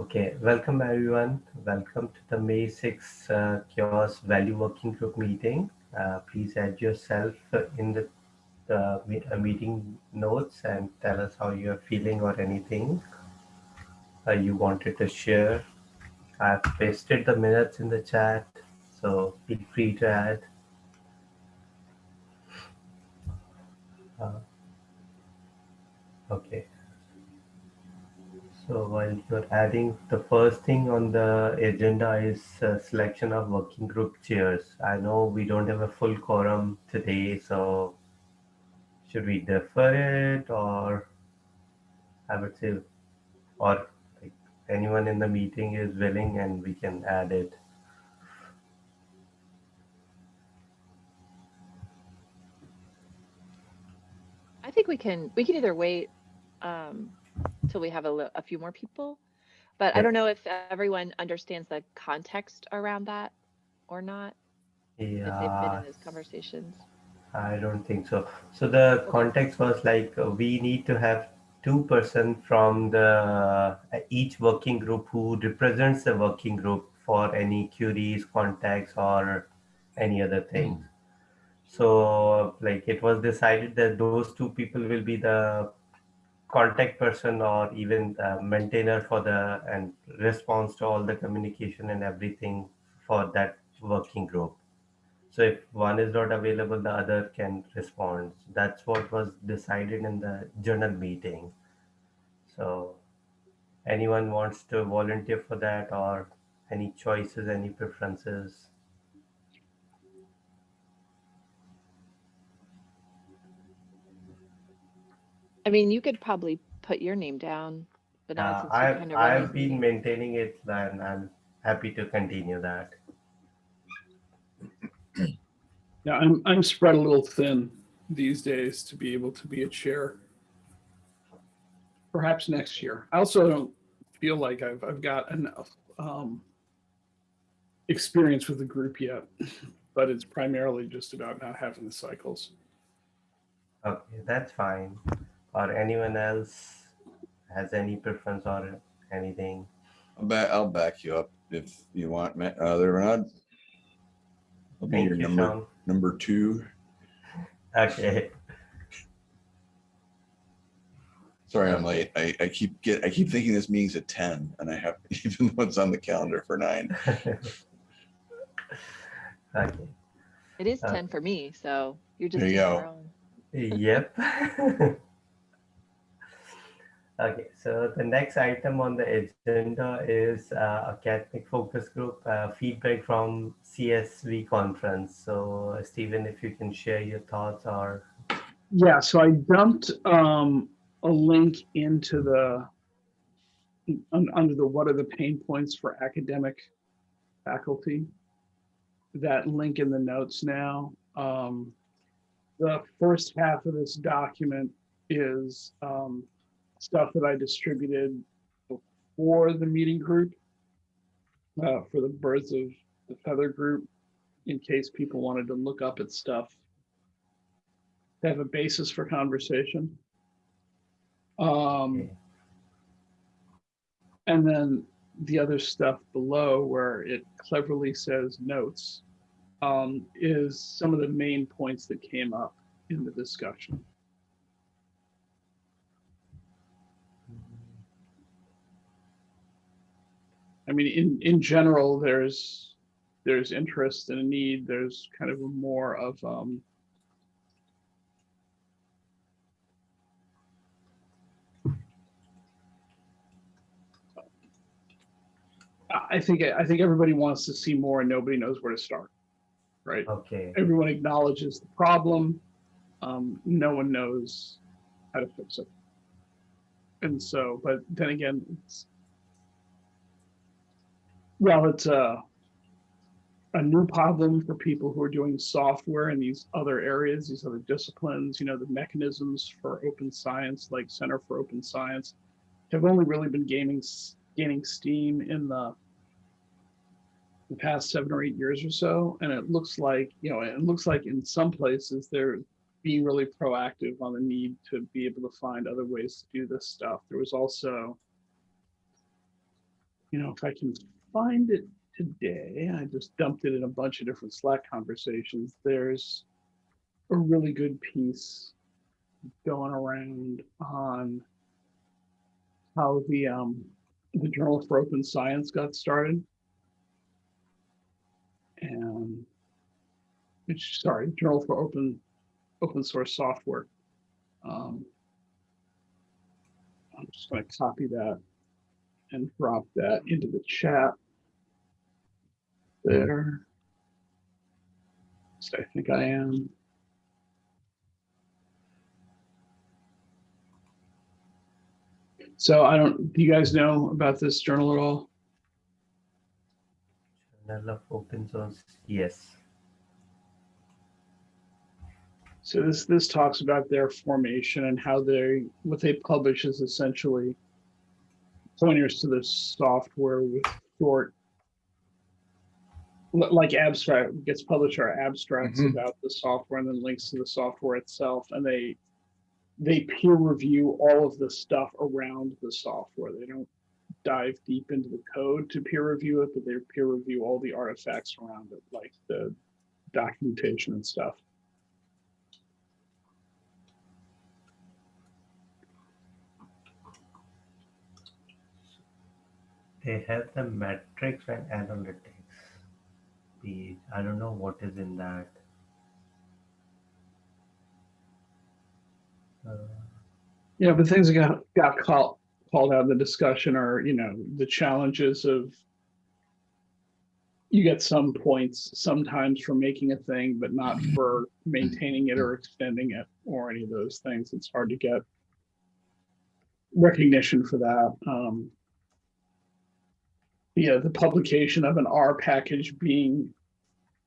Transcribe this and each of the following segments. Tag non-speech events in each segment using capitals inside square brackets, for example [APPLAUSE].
Okay, welcome everyone. Welcome to the May 6 uh, CHAOSS Value Working Group meeting. Uh, please add yourself in the uh, meeting notes and tell us how you're feeling or anything uh, you wanted to share. I've pasted the minutes in the chat, so feel free to add. Uh, okay. So while you're adding, the first thing on the agenda is uh, selection of working group chairs. I know we don't have a full quorum today, so should we defer it or I would say, or like anyone in the meeting is willing and we can add it. I think we can, we can either wait um, till we have a, a few more people. But I don't know if everyone understands the context around that or not. If they've been Yeah, in those conversations. I don't think so. So the context was like uh, we need to have two person from the uh, each working group who represents the working group for any queries, contacts, or any other things. So like it was decided that those two people will be the contact person or even the maintainer for the and response to all the communication and everything for that working group. So if one is not available, the other can respond. That's what was decided in the journal meeting. So anyone wants to volunteer for that or any choices, any preferences? I mean, you could probably put your name down, but now Uh, since I've, kind of I've running. been maintaining it and I'm happy to continue that. [CLEARS THROAT] Yeah, I'm, I'm spread a little thin these days to be able to be a chair. Perhaps next year. I also don't feel like I've, I've got enough um, experience with the group yet, [LAUGHS] but it's primarily just about not having the cycles. Okay, that's fine. Or anyone else has any preference or anything? I'll back, I'll back you up if you want, Ma- uh, Reverend. I'll be Thank your you, number, Sean. number two. Okay, Sorry, I'm late. I, I keep get, I keep thinking this meeting's at ten and I have, [LAUGHS] even though it's on the calendar for nine. [LAUGHS] okay, It is uh, 10 for me, so you're just. There you doing your go. own. yep. [LAUGHS] Okay, so the next item on the agenda is uh, academic focus group uh, feedback from CSV conference. So Stephen, if you can share your thoughts or Yeah, so I dumped um, a link into the un- under the what are the pain points for academic faculty. That link in the notes now. Um, the first half of this document is um, stuff that I distributed before the meeting group uh, for the birds of the feather group in case people wanted to look up at stuff to have a basis for conversation. Um, and then the other stuff below where it cleverly says notes um, is some of the main points that came up in the discussion. I mean, in, in general, there's, there's interest and a need, there's kind of more of, um, I think, I think everybody wants to see more and nobody knows where to start, right? okay, Everyone acknowledges the problem. Um, no one knows how to fix it. And so, but then again, it's, well, it's a, a new problem for people who are doing software in these other areas, these other disciplines, you know, the mechanisms for open science, like Center for Open Science, have only really been gaining, gaining steam in the the past seven or eight years or so. And it looks like, you know, it looks like in some places they're being really proactive on the need to be able to find other ways to do this stuff. There was also you know, if I can find it today, I just dumped it in a bunch of different Slack conversations. There's a really good piece going around on how the um the Journal for Open Science got started. And sorry, Journal for Open Open Source Software. Um, I'm just going to copy that and drop that into the chat there. So I think I am. So I don't, do you guys know about this journal at all? Journal of Open Source. Yes. So this, this talks about their formation and how they, what they publish is essentially pointers to the software with short, like abstract, gets published are abstracts Mhm. about the software and then links to the software itself. And they, they peer review all of the stuff around the software. They don't dive deep into the code to peer review it, but they peer review all the artifacts around it, like the documentation and stuff. They have the metrics and analytics page. I don't know what is in that. Uh, Yeah, but things that got, got called, called out in the discussion are, you know, the challenges of you get some points sometimes for making a thing, but not for maintaining it or extending it or any of those things. It's hard to get recognition for that. Um, yeah, the publication of an R package being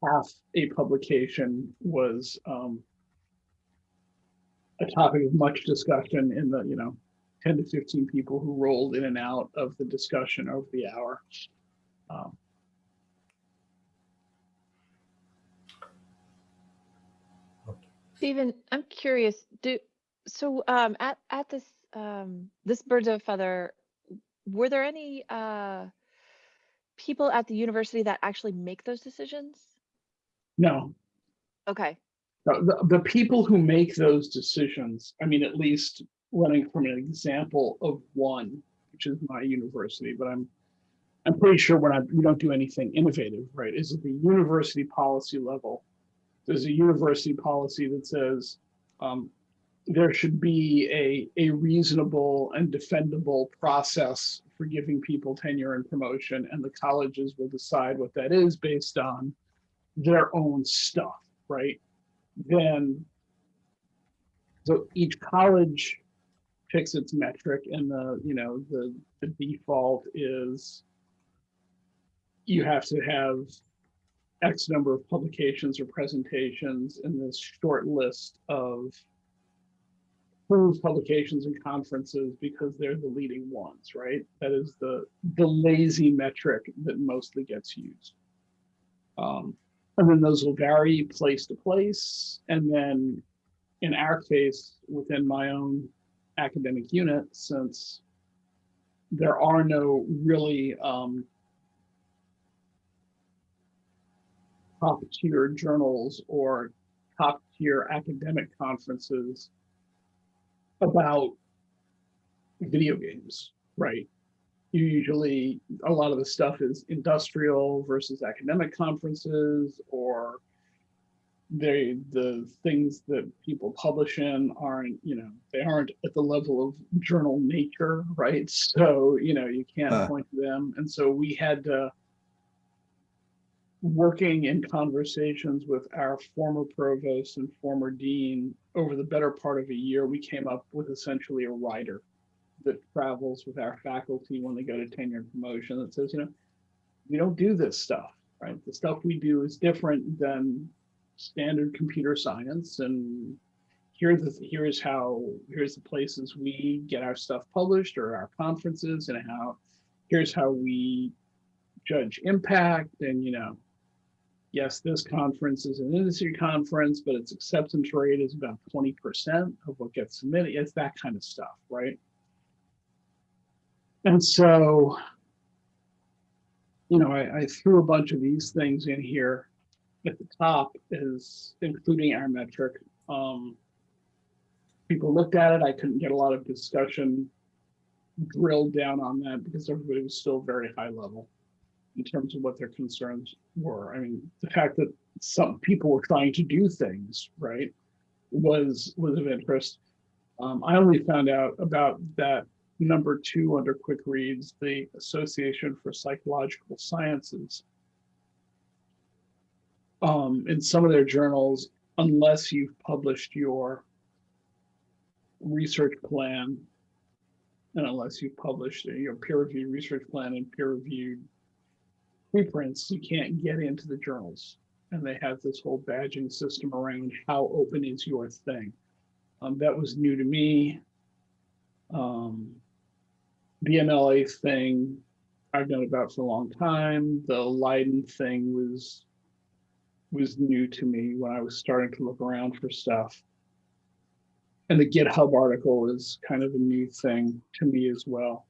half a publication was, um, a topic of much discussion in the, you know, 10 to 15 people who rolled in and out of the discussion over the hour. Um, Stephen, I'm curious, do, so, um, at, at this, um, this birds of a feather, were there any, uh, people at the university that actually make those decisions? no, Okay, the, the, people who make those decisions, I mean, at least running from an example of one, which is my university, but I'm, I'm pretty sure we're not, we don't do anything innovative, right? Is at the university policy level. There's a university policy that says, um, there should be a, a reasonable and defendable process for giving people tenure and promotion, and the colleges will decide what that is based on their own stuff, right? Then, so each college picks its metric, and the, you know, the, the default is you have to have X number of publications or presentations in this short list of approved publications and conferences because they're the leading ones, right? That is the the lazy metric that mostly gets used. Um, and then those will vary place to place. And then in our case, within my own academic unit, since there are no really um, top tier journals or top tier academic conferences about video games, right? You usually, a lot of the stuff is industrial versus academic conferences or they, the things that people publish in aren't, you know, they aren't at the level of journal nature, right? [LAUGHS] So, you know, you can't point to them. And so we had to, working in conversations with our former provost and former dean over the better part of a year, we came up with essentially a rider that travels with our faculty when they go to tenure and promotion that says, you know, we don't do this stuff, right? The stuff we do is different than standard computer science and here's the here's how here's the places we get our stuff published or our conferences and how here's how we judge impact and you know yes this conference is an industry conference but its acceptance rate is about 20% of what gets submitted it's that kind of stuff right and so you know, I, I threw a bunch of these things in here at the top is including our metric. Um, people looked at it. I couldn't get a lot of discussion drilled down on that because everybody was still very high level in terms of what their concerns were. I mean, the fact that some people were trying to do things, right, was was of interest. Um, I only found out about that number two under quick reads, the Association for Psychological Sciences. Um, in some of their journals, unless you've published your research plan, and unless you've published your peer-reviewed research plan and peer-reviewed preprints, you can't get into the journals. And they have this whole badging system around how open is your thing. Um, that was new to me. Um, the MLA thing I've known about for a long time. The Leiden thing was was new to me when I was starting to look around for stuff. And the GitHub article is kind of a new thing to me as well.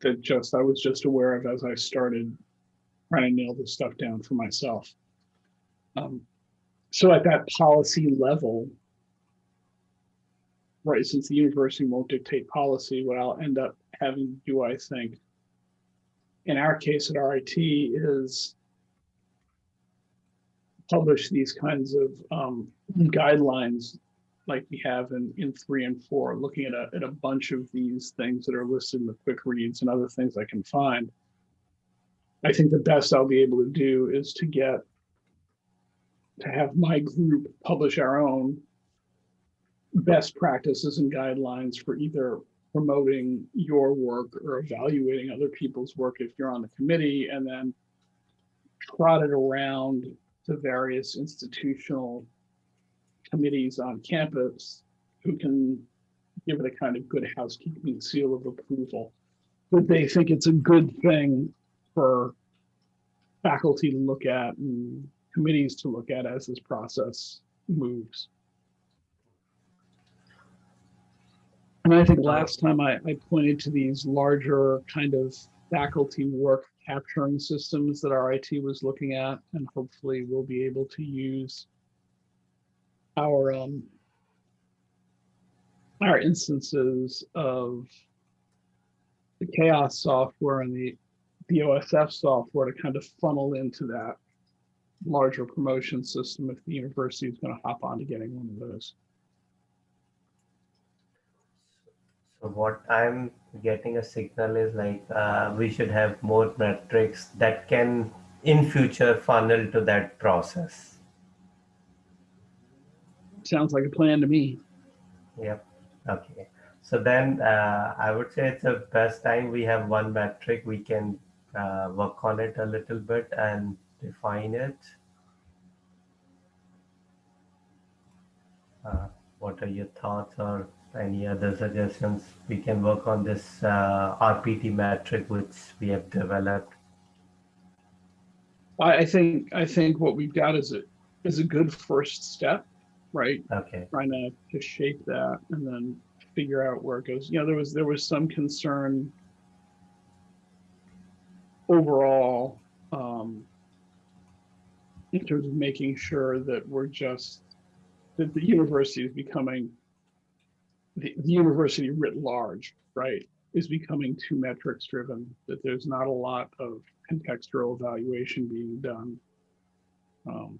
That just I was just aware of as I started trying to nail this stuff down for myself. Um, so at that policy level, right, since the university won't dictate policy, what I'll end up having to do, I think, in our case at RIT is publish these kinds of um, guidelines like we have in, in three and four, looking at a, at a bunch of these things that are listed in the quick reads and other things I can find. I think the best I'll be able to do is to get to have my group publish our own best practices and guidelines for either promoting your work or evaluating other people's work if you're on the committee and then trot it around to various institutional committees on campus who can give it a kind of good housekeeping seal of approval. That they think it's a good thing for faculty to look at and committees to look at as this process moves. And I think last time I, I pointed to these larger kind of faculty work capturing systems that RIT was looking at, and hopefully we'll be able to use our um, our instances of the CHAOSS software and the the OSF software to kind of funnel into that larger promotion system if the university is going to hop on to getting one of those. So what I'm getting a signal is like uh, we should have more metrics that can in future funnel to that process. Sounds like a plan to me. Yep. Okay. So then uh, I would say it's the best time we have one metric. We can uh, work on it a little bit and define it. Uh, what are your thoughts or any other suggestions? We can work on this uh, RPT metric which we have developed. I, I think I think what we've got is a is a good first step, right? Okay. Trying to, to shape that and then figure out where it goes. You know, there was there was some concern overall um, in terms of making sure that we're just that the university is becoming the, the university writ large, right, is becoming too metrics driven, that there's not a lot of contextual evaluation being done. Um,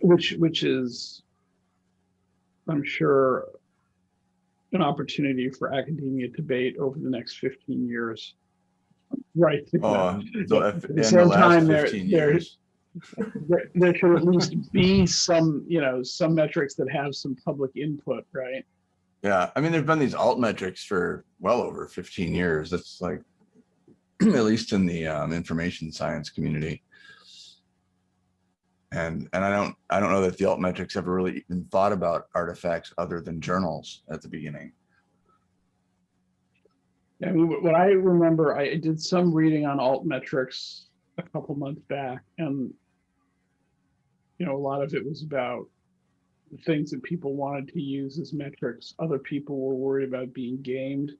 which which is, I'm sure, an opportunity for academia debate over the next 15 years. Right. Oh, so At the in the same time, there, there, there, there should at least be some, you know, some metrics that have some public input, right? Yeah, I mean, there've been these alt metrics for well over 15 years. That's like, [CLEARS THROAT] at least in the um, information science community. And, and I don't, I don't know that the altmetrics ever really even thought about artifacts other than journals at the beginning. I mean, what I remember, I did some reading on altmetrics a couple months back and you know, a lot of it was about the things that people wanted to use as metrics. Other people were worried about being gamed.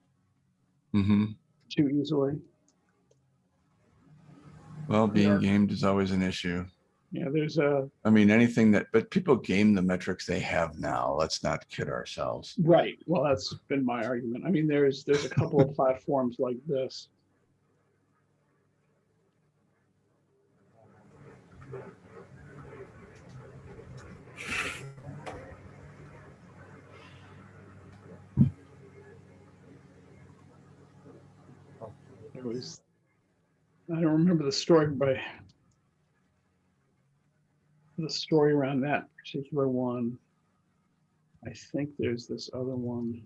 hmm too easily. Well, being Yeah. gamed is always an issue. Yeah, there's a, I mean, anything that, but people game the metrics they have now. Let's not kid ourselves. right, well, that's been my argument. I mean, there's, there's a couple of [LAUGHS] platforms like this. There was, I don't remember the story, but the story around that particular one. I think there's this other one.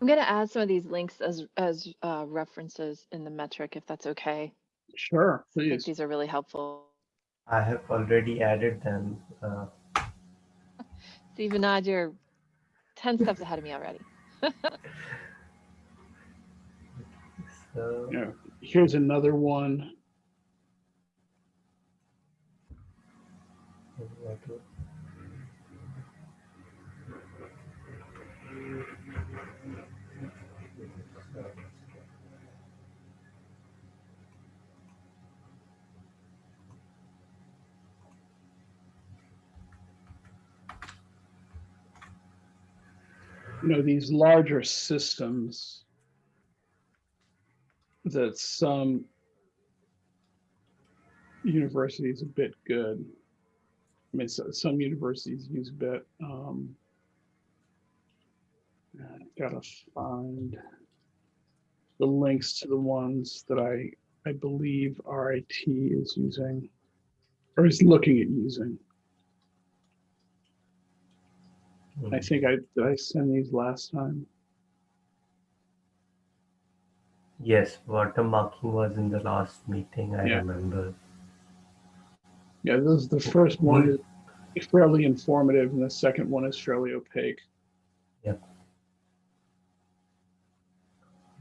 I'm gonna add some of these links as, as uh, references in the metric, if that's okay. Sure, I think please. these are really helpful. I have already added them. Uh, [LAUGHS] Steve and you're ten steps ahead of me already. [LAUGHS] so Yeah. Here's another one. You know, these larger systems that some universities a bit good. I mean, so, some universities use a bit. Um, gotta find the links to the ones that I I believe RIT is using or is looking at using. I mm, think I did I send these last time. Yes, watermarking was in the last meeting. I Yeah. remember. Yeah, this is the first one is fairly informative and the second one is fairly opaque.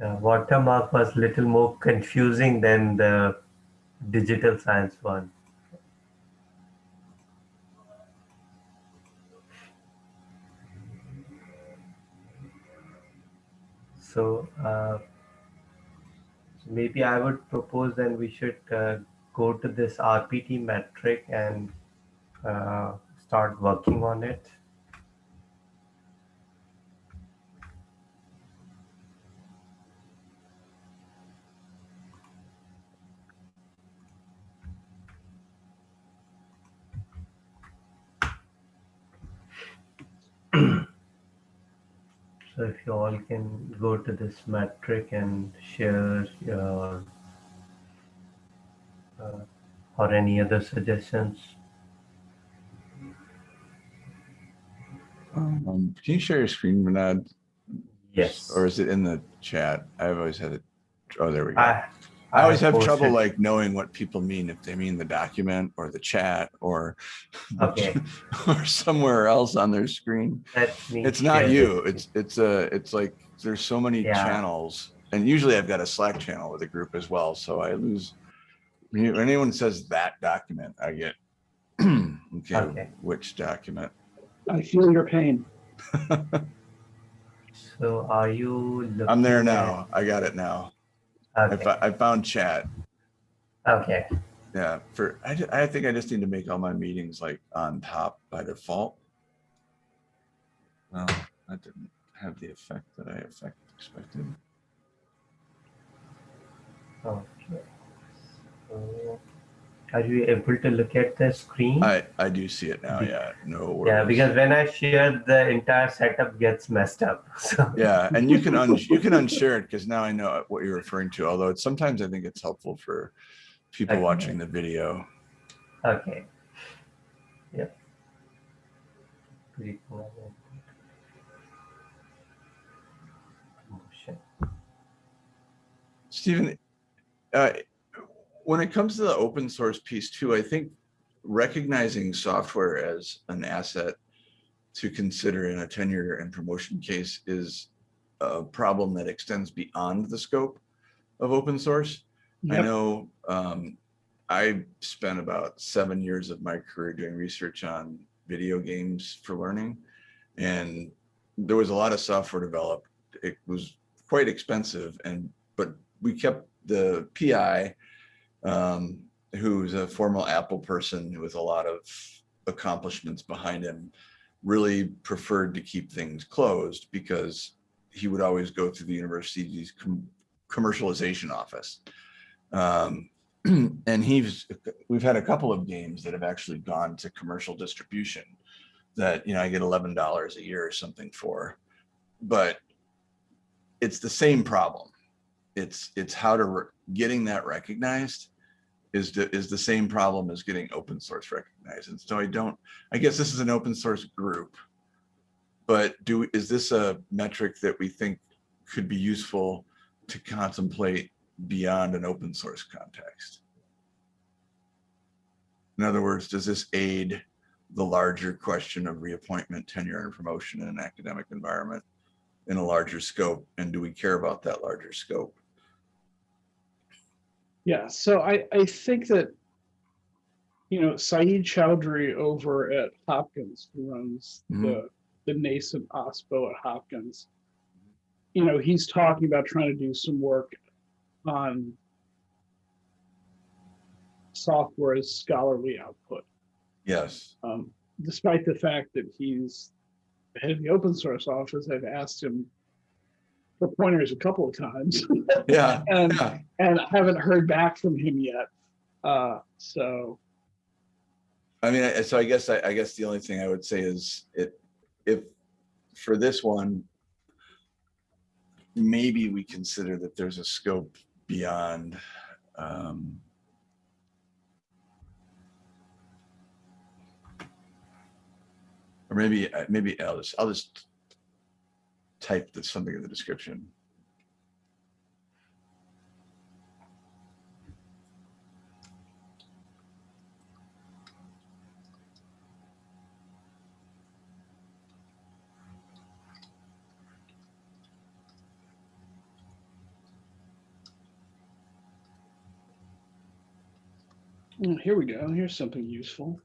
Uh, watermark was little more confusing than the digital science one. So uh, maybe I would propose then we should uh, go to this RPT metric and uh, start working on it. So if you all can go to this metric and share your uh, or any other suggestions. Um, can you share your screen, Bernard? Yes. Or is it in the chat? I've always had it. Oh, there we go. I, I always have trouble posted- like knowing what people mean, if they mean the document or the chat or [LAUGHS] Okay. or somewhere else on their screen. Let It's not share you. It's it's a it's like there's so many Yeah. channels, and usually I've got a Slack channel with a group as well, so I lose. When anyone says that document, I get [CLEARS THROAT] okay, Okay. which document? I feel your pain. [LAUGHS] So are you? I'm there looking now. I got it now. At- I, I found chat. okay. Yeah, for I, I think I just need to make all my meetings like on top by default. Well, that didn't have the effect that I effect expected. Okay. So, are you able to look at the screen? I I do see it now. Yeah, no worries. yeah, because when I share, the entire setup gets messed up. [LAUGHS] So yeah, and you can un you can unshare it because now I know what you're referring to. Although it's sometimes I think it's helpful for people Okay. watching the video. Okay. Yep. Click on it. Motion. Stephen, uh, when it comes to the open source piece too, I think recognizing software as an asset to consider in a tenure and promotion case is a problem that extends beyond the scope of open source. I know um, I spent about seven years of my career doing research on video games for learning. And there was a lot of software developed. It was quite expensive and, but we kept the PI, um, who's a former Apple person with a lot of accomplishments behind him, really preferred to keep things closed because he would always go through the university's com- commercialization office. Um, [CLEARS THROAT] and he's, we've had a couple of games that have actually gone to commercial distribution that, you know, I get eleven dollars a year or something for. But it's the same problem. It's, it's how to, getting that recognized is the, is the same problem as getting open source recognized. And so I don't, I guess this is an open source group. But do, is this a metric that we think could be useful to contemplate beyond an open source context? In other words, does this aid the larger question of reappointment, tenure and promotion in an academic environment in a larger scope? And do we care about that larger scope? Yeah, so I, I think that, you know, Sayeed Choudhury over at Hopkins, who runs the, the nascent OSPO at Hopkins, you know, he's talking about trying to do some work on software as scholarly output. Yes. Um, despite the fact that he's the head of the open source office, I've asked him for pointers a couple of times [LAUGHS] Yeah. [LAUGHS] and, Yeah. and I haven't heard back from him yet. Uh, so, I mean, so I guess, I, I guess the only thing I would say is it, if, for this one, maybe we consider that there's a scope beyond, um, or maybe, uh, maybe I'll just, I'll just type this, something in the description. mm, here we go. Here's something useful.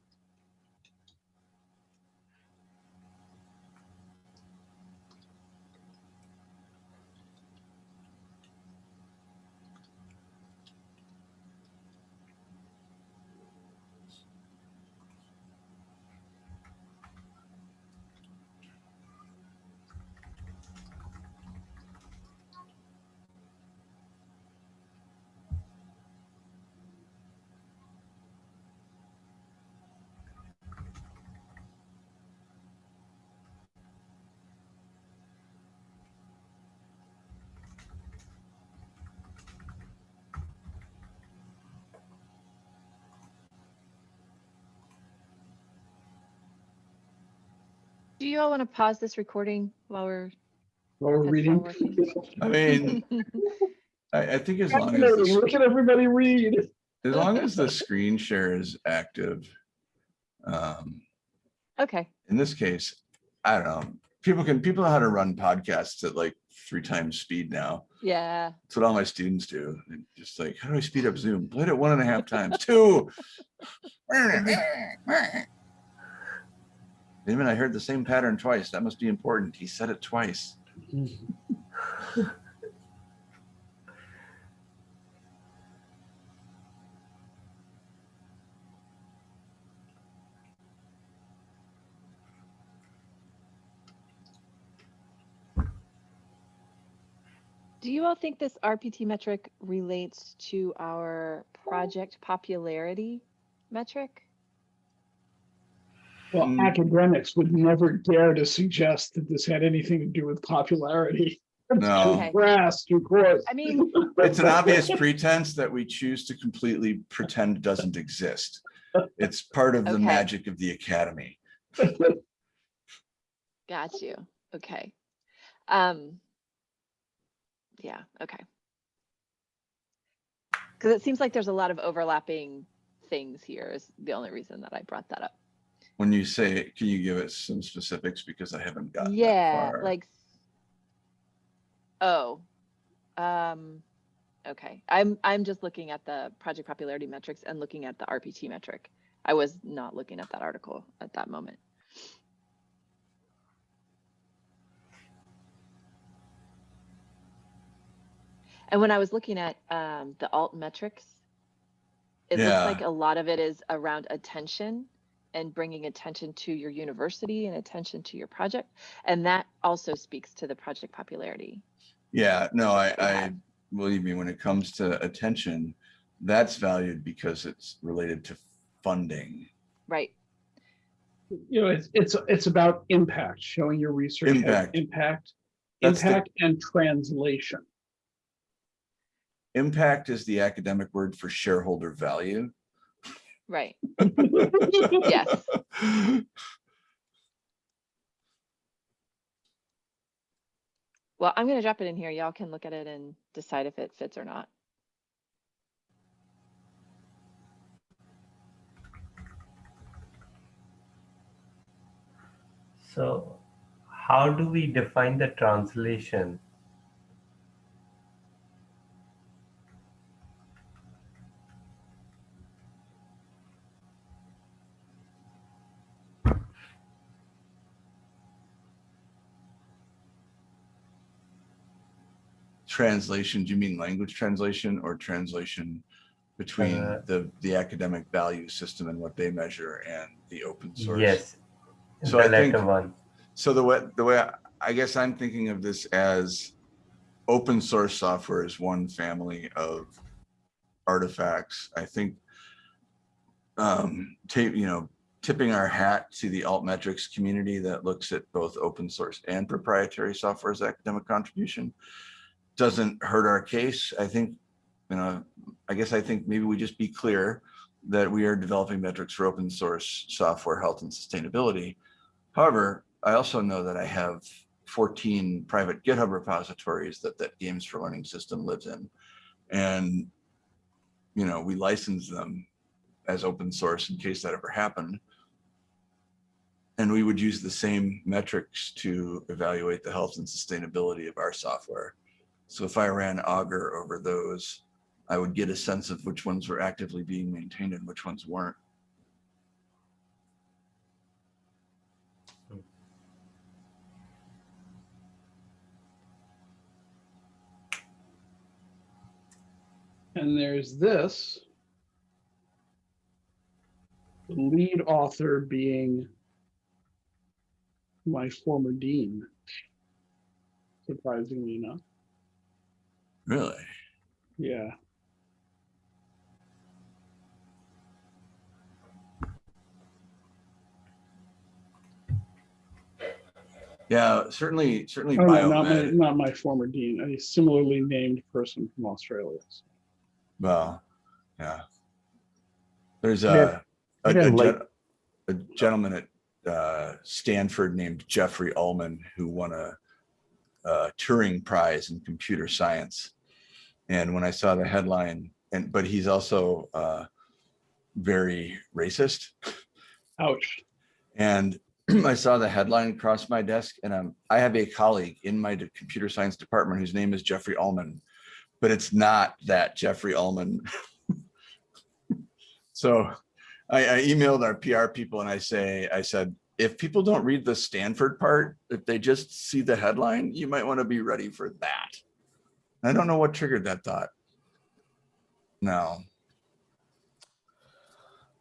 You all want to pause this recording while we're? While we're reading. while? I mean, [LAUGHS] I, I think as long as, Look at everybody read. As long as the screen share is active. Um, Okay, in this case, I don't know, people can, people know how to run podcasts at like three times speed now. yeah. That's what all my students do. They're Just like, how do I speed up Zoom? Play it one and a half times, two. [LAUGHS] [LAUGHS] Even I heard the same pattern twice. That must be important. He said it twice. Do you all think this RPT metric relates to our project popularity metric? Well, Mm. academics would never dare to suggest that this had anything to do with popularity. No, Okay. Grass, of course. I mean, [LAUGHS] it's an obvious pretense that we choose to completely pretend doesn't exist. It's part of the Okay. magic of the academy. [LAUGHS] got you. Okay. Um. Yeah, okay. Because it seems like there's a lot of overlapping things here is the only reason that I brought that up when you say, can you give us some specifics because I haven't got yeah, like oh, um, okay. I'm I'm just looking at the project popularity metrics and looking at the RPT metric. I was not looking at that article at that moment. And when I was looking at um, the alt metrics, it yeah. looks like a lot of it is around attention and bringing attention to your university and attention to your project. And that also speaks to the project popularity. Yeah, no, I, I, believe me, when it comes to attention, that's valued because it's related to funding. Right. You know, it's, it's, it's about impact, showing your research. has Impact. Impact, That's the- impact and translation. Impact is the academic word for shareholder value. Right. [LAUGHS] Yes. Well, I'm going to drop it in here. Y'all can look at it and decide if it fits or not. So how do we define the translation? Translation, do you mean language translation or translation between Uh, the, the academic value system and what they measure and the open source? Yes, So the I think- one. So the way, the way, I- I guess I'm thinking of this as open source software is one family of artifacts. I think um, tape, you know, tipping our hat to the altmetrics community that looks at both open source and proprietary software as academic contribution doesn't hurt our case. I think, you know, I guess I think maybe we just be clear that we are developing metrics for open source software health and sustainability. However, I also know that I have 14 private GitHub repositories that that Games for Learning system lives in. And, you know, we license them as open source in case that ever happened. And we would use the same metrics to evaluate the health and sustainability of our software. So if I ran Augur over those, I would get a sense of which ones were actively being maintained and which ones weren't. And there's this. The lead author being my former dean. Surprisingly enough, Really? yeah. Yeah, certainly, certainly Oh, no, not my, not my former dean, a similarly named person from Australia. Well, yeah. There's Yeah. a, a, a like- a gentleman at uh, Stanford named Jeffrey Ullman who won a, a Turing Prize in computer science. And when I saw the headline, and but he's also uh, very racist. Ouch. And [CLEARS THROAT] I saw the headline across my desk and um, I have a colleague in my computer science department whose name is Jeffrey Ullman, but it's not that Jeffrey Ullman. [LAUGHS] so I, I emailed our PR people and I say, I said, if people don't read the Stanford part, if they just see the headline, you might want to be ready for that. I don't know what triggered that thought. No.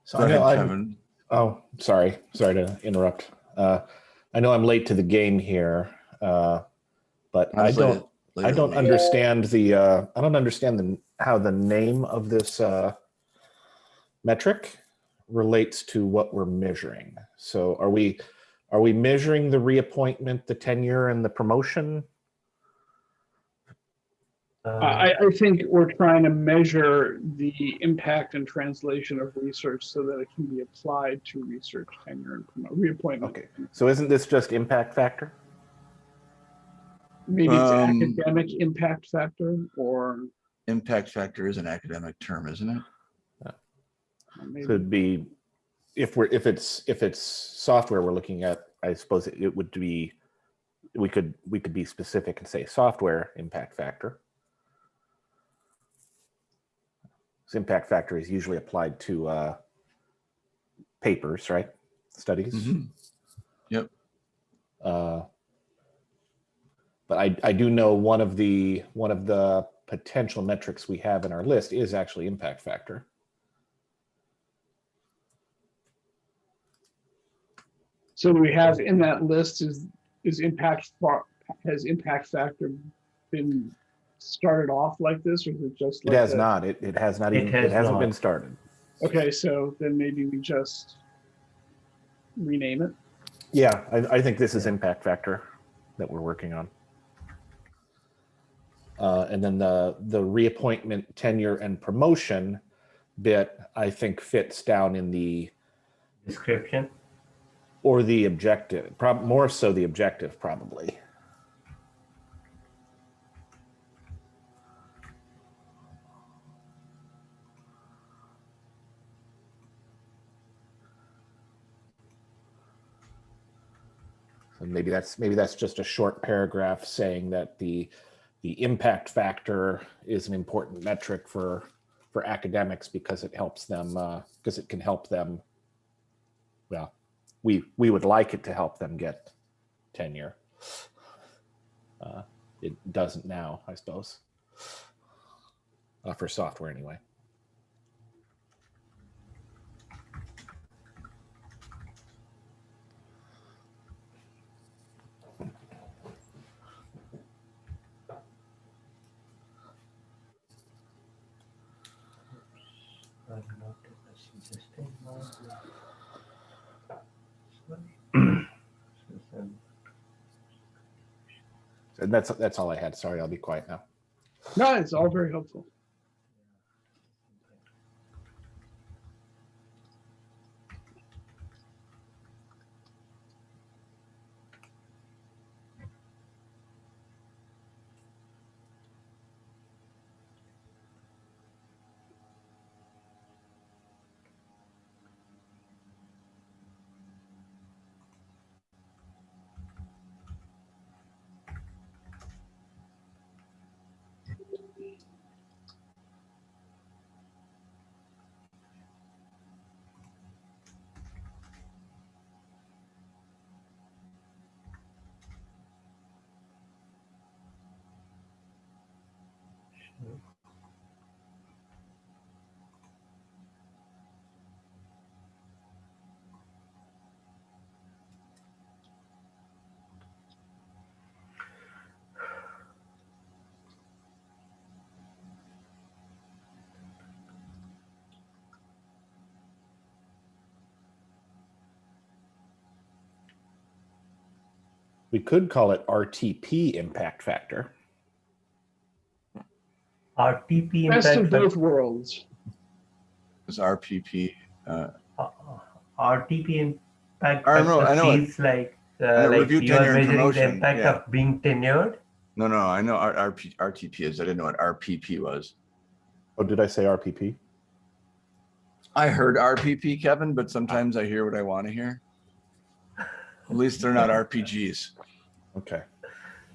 So Go I know ahead, I'm, Kevin. oh, sorry, sorry to interrupt. Uh, I know I'm late to the game here, uh, but I later- don't, I don't understand the, uh, I don't understand the, how the name of this, uh, metric relates to what we're measuring. So are we, are we measuring the reappointment, the tenure and the promotion? Uh, I, I think we're trying to measure the impact and translation of research so that it can be applied to research tenure and promote, reappointment. Okay. So isn't this just impact factor? Maybe it's Um, academic impact factor or Impact factor is an academic term, isn't it? maybe. Could be, if we're, if it's, if it's software we're looking at, I suppose it it would be, we could, we could be specific and say software impact factor. This impact factor is usually applied to uh, papers, right? Studies. Mhm. Uh, But I, I do know one of the, one of the potential metrics we have in our list is actually impact factor. So do we have in that list is, is impact, has impact factor been started off like this or is it just? It has a- not, it, it has not It even, it has hasn't been started. Okay, so then maybe we just rename it. Yeah, I, I think this is impact factor that we're working on. Uh, and then the, the reappointment, tenure and promotion bit, I think fits down in the, Description. or the objective, prob, more so the objective probably. So maybe that's, maybe that's just a short paragraph saying that the, the impact factor is an important metric for, for academics because it helps them, uh, because it can help them. Well, we, we would like it to help them get tenure. Uh, It doesn't now, I suppose. Uh, For software anyway. I'm not suggesting now. Sorry. And that's, that's all I had. Sorry, I'll be quiet now. No, it's all very helpful. We could call it RTP impact factor. RTP Best of impact. both worlds. Is RPP, uh, uh, RTP impact. I know- I know it. feels like uh, know, like review you are measuring the impact yeah. of being tenured. no, no, I know R- RP, RTP is, I didn't know what RPP was. Oh, did I say RPP? I heard RPP, Kevin, but sometimes I hear what I want to hear. At least they're not RPGs. Okay.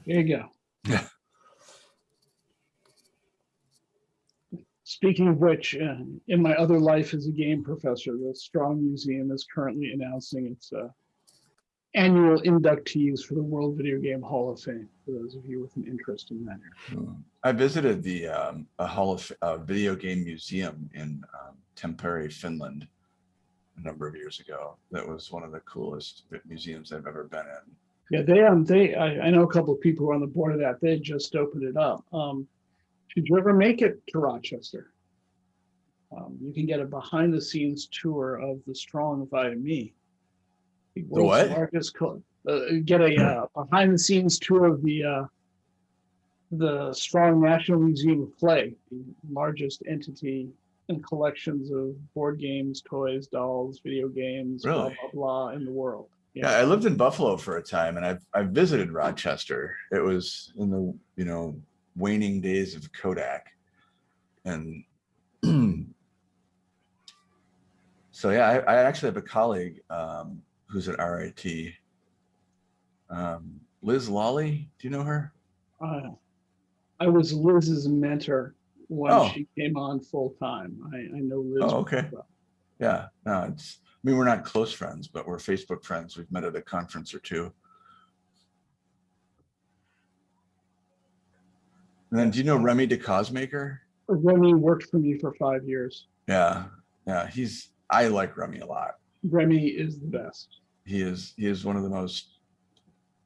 There you go. [LAUGHS] Speaking of which, uh, in my other life as a game professor, the Strong Museum is currently announcing its uh, annual inductees for the World Video Game Hall of Fame, for those of you with an interest in that. I visited the um, a Hall of uh, Video Game Museum in um, Tampere, Finland, a number of years ago. That was one of the coolest museums I've ever been in. Yeah, they, um, they, I, I know a couple of people who are on the board of that. They just opened it up. Um, did you ever make it to Rochester? Um, you can get a behind the scenes tour of the Strong via me. The world's what? Largest, uh, get a, uh, behind the scenes tour of the, uh, the Strong National Museum of Play, the largest entity and collections of board games, toys, dolls, video games, blah, Really? blah, blah in the world. Yeah, I lived in Buffalo for a time, and I've I've visited Rochester. It was in the you know waning days of Kodak, and [CLEARS THROAT] so yeah, I, I actually have a colleague um, who's at RIT. Um, Liz Lawley, do you know her? Uh, I was Liz's mentor when Oh. she came on full time. I, I know Liz. Oh, okay. well. Yeah, no, it's. I mean, we're not close friends, but we're Facebook friends. We've met at a conference or two. And then do you know Remy DeCausemaker? Remy worked for me for five years. Yeah, yeah, he's, I like Remy a lot. Remy is the best. He is, he is one of the most,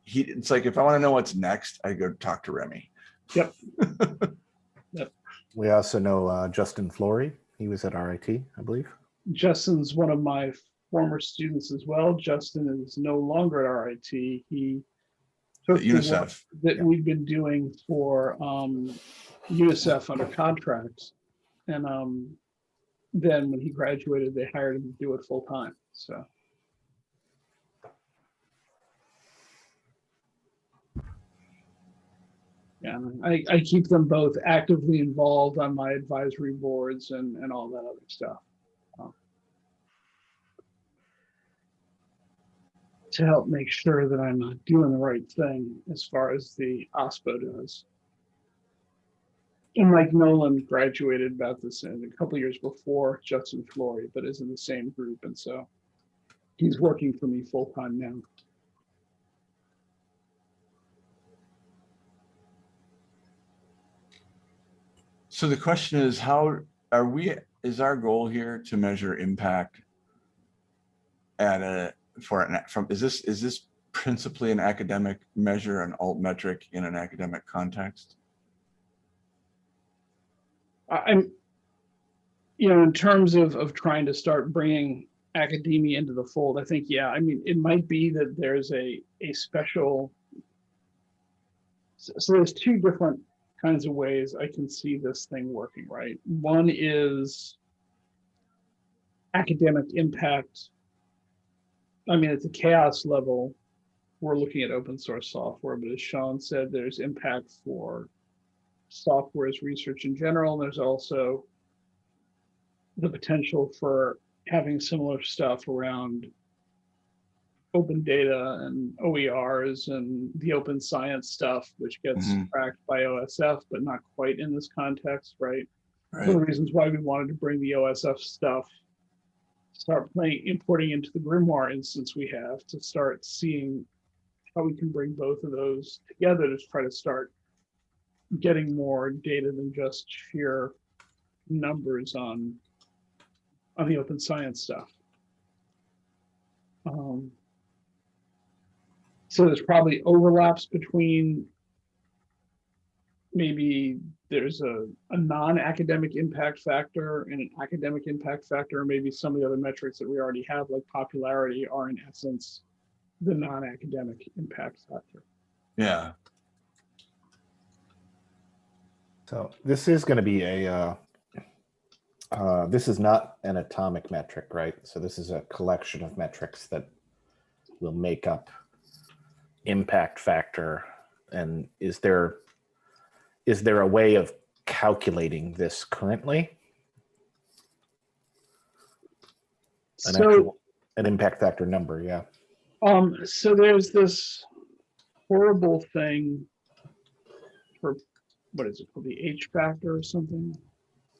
he, it's like, if I want to know what's next, I go talk to Remy. Yep. [LAUGHS] yep. We also know uh, Justin Flory. He was at RIT, I believe. Justin's one of my former students as well. Justin is no longer at RIT. He took the UNICEF. that Yeah. we've been doing for um, UNICEF under contracts. And um, then when he graduated, they hired him to do it full time. So yeah, I, I keep them both actively involved on my advisory boards and, and all that other stuff. To help make sure that I'm doing the right thing as far as the OSPO does. And Mike Nolan graduated about this a couple years before Justin Flory, but is in the same group. And so he's working for me full time now. So the question is, how are we, is our goal here to measure impact at a, for an, from, is this, is this principally an academic measure, an alt metric in an academic context? I'm, you know, in terms of, of trying to start bringing academia into the fold, I think, yeah, I mean, it might be that there's a, a special. So so there's two different kinds of ways I can see this thing working, right? One is academic impact. I mean, at the CHAOSS level, we're looking at open source software, but as Sean said, there's impact for software as research in general. And there's also the potential for having similar stuff around open data and OERs and the open science stuff, which gets Mhm. tracked by OSF, but not quite in this context, right? One of the reasons why we wanted to bring the OSF stuff, start playing, importing into the Grimoire instance we have to start seeing how we can bring both of those together to try to start getting more data than just sheer numbers on on the open science stuff. Um, so there's probably overlaps between maybe there's a, a non-academic impact factor and an academic impact factor, or maybe some of the other metrics that we already have, like popularity, are in essence the non-academic impact factor. yeah, So this is going to be a, uh, uh, this is not an atomic metric, right? So this is a collection of metrics that will make up impact factor. And is there, is there a way of calculating this currently? An So, actual, an impact factor number, yeah. um, so there's this horrible thing for, what is it called, the H factor or something?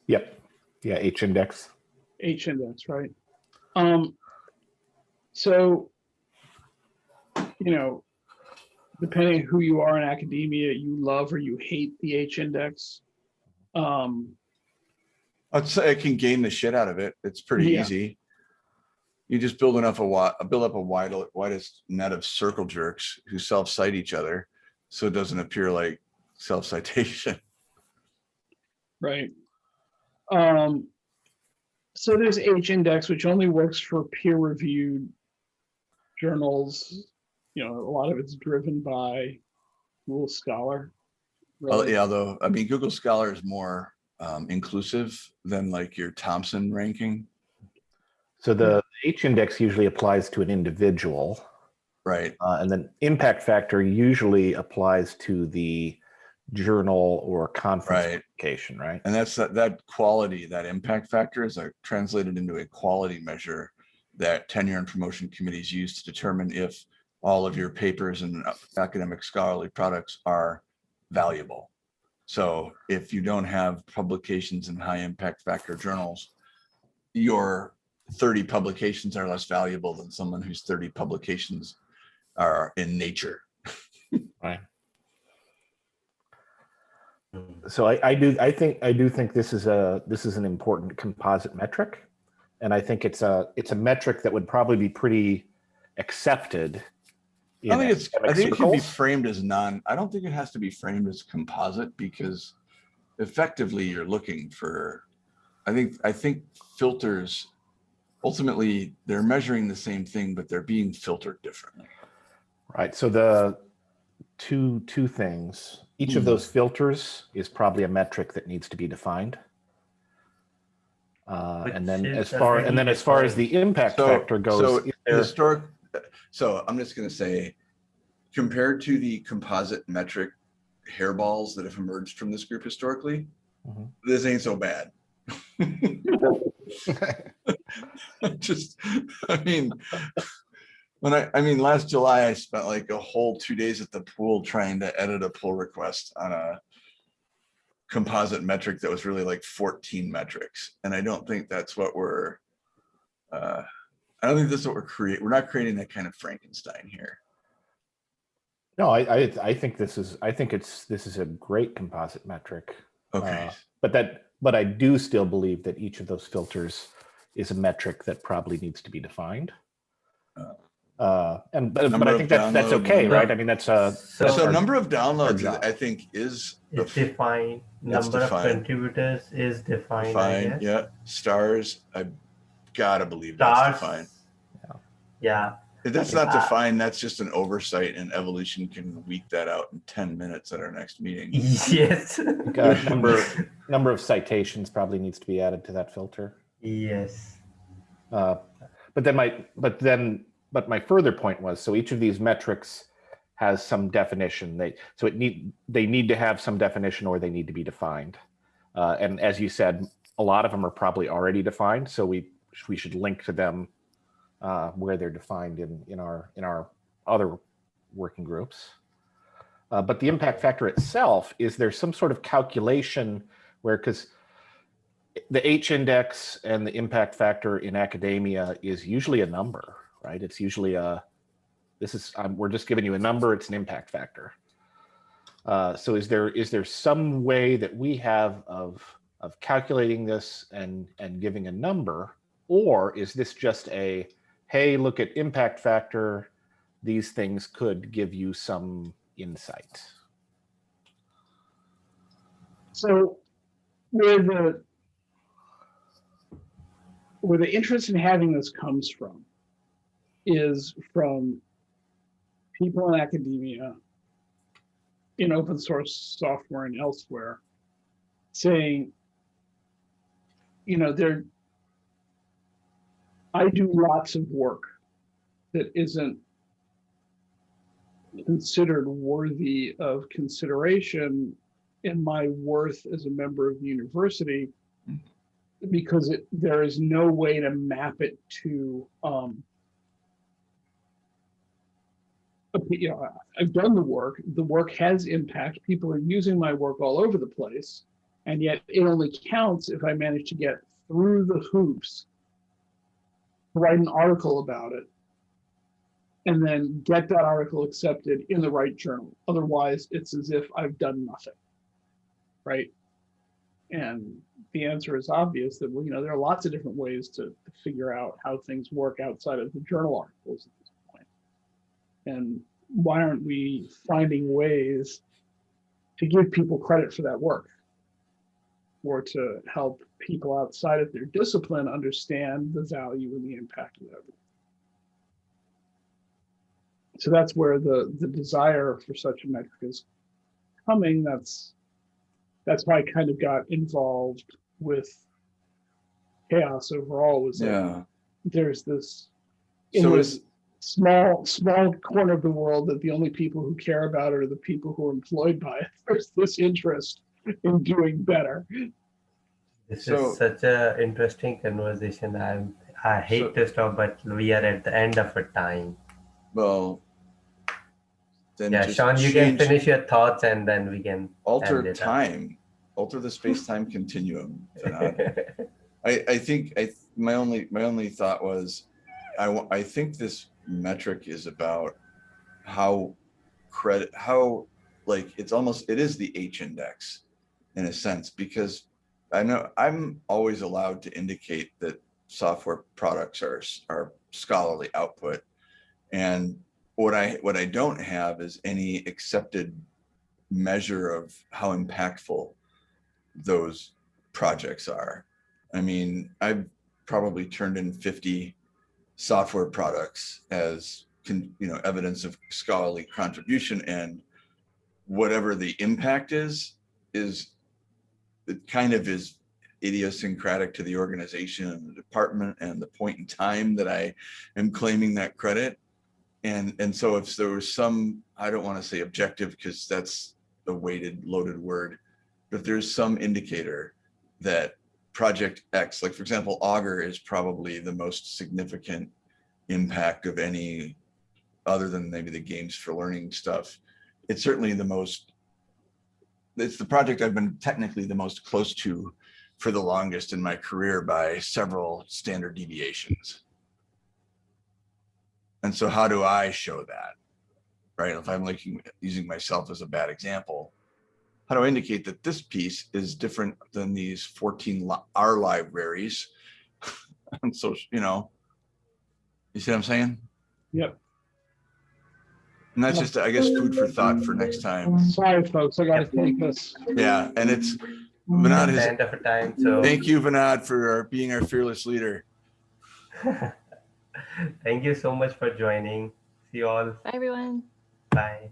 Yep. Yeah, H index. H index, right? Um, so, you know, depending on who you are in academia, you love or you hate the H index. Um, I'd say I can gain the shit out of it. It's pretty Yeah. easy. You just build enough a build up a wide, widest net of circle jerks who self-cite each other. So it doesn't appear like self-citation. [LAUGHS] right. Um, so there's H index, which only works for peer reviewed journals. You know, a lot of it's driven by Google Scholar. Well, really. yeah, although, I mean, Google Scholar is more um, inclusive than like your Thomson ranking, So the H index usually applies to an individual. right? Uh, and then impact factor usually applies to the journal or conference Right. publication, right? And that's that, that quality, that impact factor is uh, translated into a quality measure that tenure and promotion committees use to determine if all of your papers and uh, academic scholarly products are valuable. So if you don't have publications in high impact factor journals, your 30 publications are less valuable than someone whose 30 publications are in nature. Right. So I, I do, I think, I do think this is a, this is an important composite metric. And I think it's a, it's a metric that would probably be pretty accepted. I think it's, I academic think it can be framed as non, I don't think it has to be framed as composite because effectively you're looking for, I think, I think filters, ultimately, they're measuring the same thing, but they're being filtered differently. Right, so the two, two things, each of Hmm. those filters is probably a metric that needs to be defined. Uh, and then Which is as far, and then as far as the impact So, factor goes, so historic, so I'm just gonna say, compared to the composite metric hairballs that have emerged from this group historically, Mhm. this ain't so bad. [LAUGHS] [LAUGHS] Just, I mean, when I, I mean, last July, I spent like a whole two days at the pool trying to edit a pull request on a composite metric that was really like 14 metrics. And I don't think that's what we're, uh, I don't think this is what we're creating. We're not creating that kind of Frankenstein here. no, I, I, I think this is, I think it's, this is a great composite metric. Okay. Uh, But that, but I do still believe that each of those filters is a metric that probably needs to be defined. Uh, Uh, and, but, but I think that's, that's okay, number- right? I mean, that's uh So, So number of downloads. I think is the it's defined, It's number of contributors is defined, I fine, guess. yeah. Stars, I gotta believe that's Stars. defined. Yeah, If that's not Uh, defined, that's just an oversight and evolution can week that out in ten minutes at our next meeting. [LAUGHS] yes, number, [LAUGHS] number of citations probably needs to be added to that filter. yes. Uh, But then my, but then, but my further point was, so each of these metrics has some definition. They, so it need, they need to have some definition or they need to be defined. Uh, And as you said, a lot of them are probably already defined, so we, we should link to them uh, where they're defined in, in our, in our other working groups. Uh, But the impact factor itself, is there some sort of calculation where, because the H index and the impact factor in academia is usually a number, right? It's usually a, this is, we're just giving you a number, it's an impact factor. Uh, so is there, is there some way that we have of, of calculating this and, and giving a number? Or is this just a, hey, look at impact factor, these things could give you some insight? So where the where the interest in having this comes from is from people in academia, in open source software and elsewhere, saying, you know, there I do lots of work that isn't considered worthy of consideration in my worth as a member of the university because it, there is no way to map it to um you know, I've done the work, the work has impact, people are using my work all over the place. And yet it only counts if I manage to get through the hoops, write an article about it, and then get that article accepted in the right journal. Otherwise, it's as if I've done nothing. Right? And the answer is obvious that, well, you know, there are lots of different ways to, figure out how things work outside of the journal articles at this point. And why aren't we finding ways to give people credit for that work? Or to help people outside of their discipline understand the value and the impact of that. So that's where the, the desire for such a metric is coming. That's, that's why I kind of got involved with CHAOSS overall was that Yeah. there's this in So this small small corner of the world that the only people who care about it are the people who are employed by it. [LAUGHS] There's this interest in doing better. This So- is such a interesting conversation. I'm I hate So- to stop, but we are at the end of a time. well. Then Yeah, Sean, you can finish your thoughts and then we can. Alter it up. time, alter the space-time continuum. [LAUGHS] I, I think, I, my only, my only thought was, I, I think this metric is about how credit, how, like, it's almost, it is the H index. in a sense, because I know I'm always allowed to indicate that software products are, are scholarly output. And what I, what I don't have is any accepted measure of how impactful those projects are. I mean, I've probably turned in 50 software products as can, you know, evidence of scholarly contribution and whatever the impact is, is it kind of is idiosyncratic to the organization and the department and the point in time that I am claiming that credit. And, and so if there was some, I don't want to say objective because that's a weighted loaded word, but if there's some indicator that project X, like for example, Augur is probably the most significant impact of any other than maybe the games for learning stuff. It's certainly the most, it's the project I've been technically the most close to for the longest in my career by several standard deviations. And so how do I show that? Right? If I'm looking, using myself as a bad example, how do I indicate that this piece is different than these 14 li- R libraries? and [LAUGHS] so, you know, you see what I'm saying? Yep. And that's just, I guess, food for thought for next time. Sorry, folks, I gotta take this. Yeah, and it's, At Vinod the is, end of a time, so thank you, Vinod, for being our fearless leader. [LAUGHS] thank you so much for joining. See you all. Bye, everyone. Bye.